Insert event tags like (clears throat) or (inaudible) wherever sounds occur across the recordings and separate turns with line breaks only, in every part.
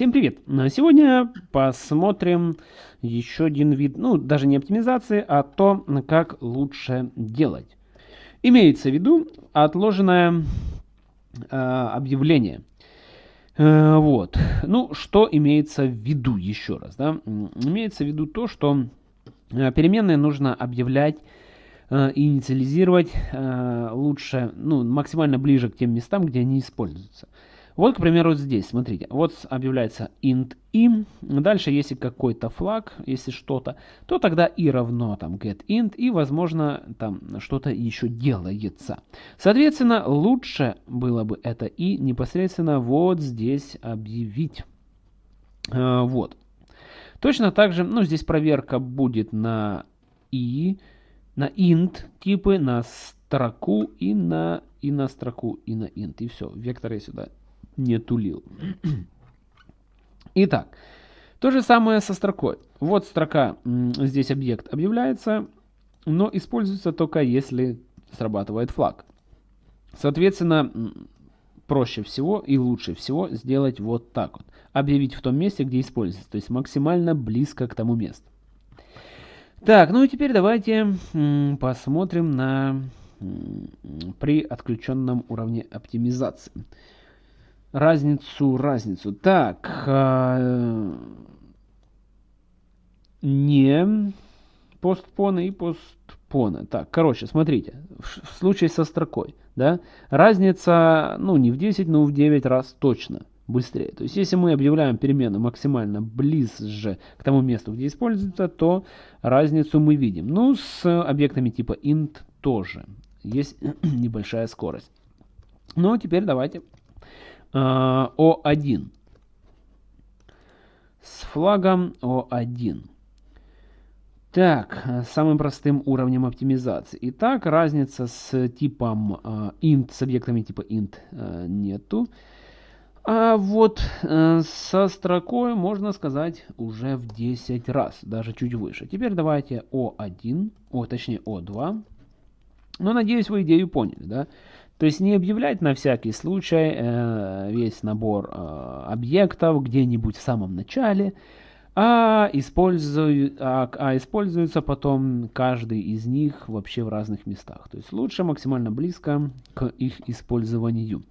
Всем привет! Сегодня посмотрим еще один вид, ну даже не оптимизации, а то, как лучше делать. Имеется в виду отложенное э, объявление. Э, вот. Ну, что имеется в виду еще раз? Да? Имеется в виду то, что э, переменные нужно объявлять э, инициализировать э, лучше, ну, максимально ближе к тем местам, где они используются. Вот, к примеру, здесь, смотрите, вот объявляется int i, дальше если какой-то флаг, если что-то, то тогда и равно там get int, и, возможно, там что-то еще делается. Соответственно, лучше было бы это и непосредственно вот здесь объявить. А, вот. Точно так же, ну, здесь проверка будет на i, на int типы, на строку и на, и на строку, и на int. И все, векторы сюда не тулил. Итак, то же самое со строкой. Вот строка, здесь объект объявляется, но используется только если срабатывает флаг. Соответственно, проще всего и лучше всего сделать вот так вот. Объявить в том месте, где используется, то есть максимально близко к тому месту. Так, ну и теперь давайте посмотрим на при отключенном уровне оптимизации разницу, разницу. Так, э, не постпоны и постпоны. Так, короче, смотрите, в, в случае со строкой, да, разница, ну, не в 10, но в 9 раз точно быстрее. То есть, если мы объявляем перемену максимально ближе к тому месту, где используется, то разницу мы видим. Ну, с объектами типа int тоже есть (clears throat) небольшая скорость. Ну, теперь давайте о1 с флагом О1. Так, самым простым уровнем оптимизации. Итак, разница с типом э, int, с объектами типа int э, нету. А вот э, со строкой можно сказать уже в 10 раз, даже чуть выше. Теперь давайте O1, о, точнее O2. Ну, надеюсь, вы идею поняли, да? То есть не объявлять на всякий случай э, весь набор э, объектов где-нибудь в самом начале, а, используй, а, а используется потом каждый из них вообще в разных местах. То есть лучше максимально близко к их использованию.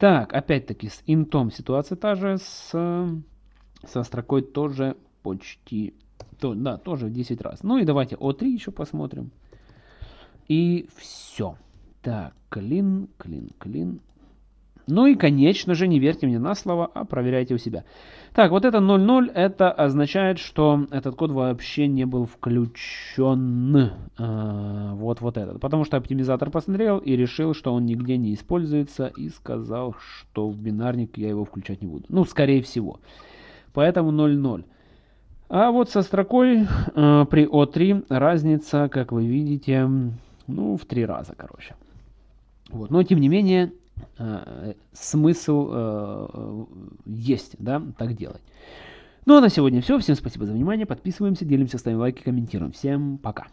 Так, опять-таки с интом ситуация та же, с, со строкой тоже почти, то, да, тоже в 10 раз. Ну и давайте О3 еще посмотрим. И все. Так, клин, клин, клин. Ну и, конечно же, не верьте мне на слово, а проверяйте у себя. Так, вот это 0.0, это означает, что этот код вообще не был включен. А, вот, вот этот. Потому что оптимизатор посмотрел и решил, что он нигде не используется и сказал, что в бинарник я его включать не буду. Ну, скорее всего. Поэтому 0.0. А вот со строкой э, при O3 разница, как вы видите, ну, в три раза, короче. Вот. Но, тем не менее, э, смысл э, есть, да, так делать. Ну, а на сегодня все. Всем спасибо за внимание. Подписываемся, делимся, ставим лайки, комментируем. Всем пока.